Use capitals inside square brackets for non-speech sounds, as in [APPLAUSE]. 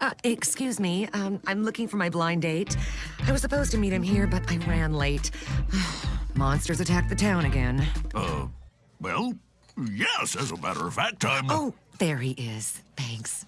Uh, excuse me, um, I'm looking for my blind date. I was supposed to meet him here, but I ran late. [SIGHS] Monsters attacked the town again. Uh, well, yes, as a matter of fact, I'm... Uh, oh, there he is. Thanks.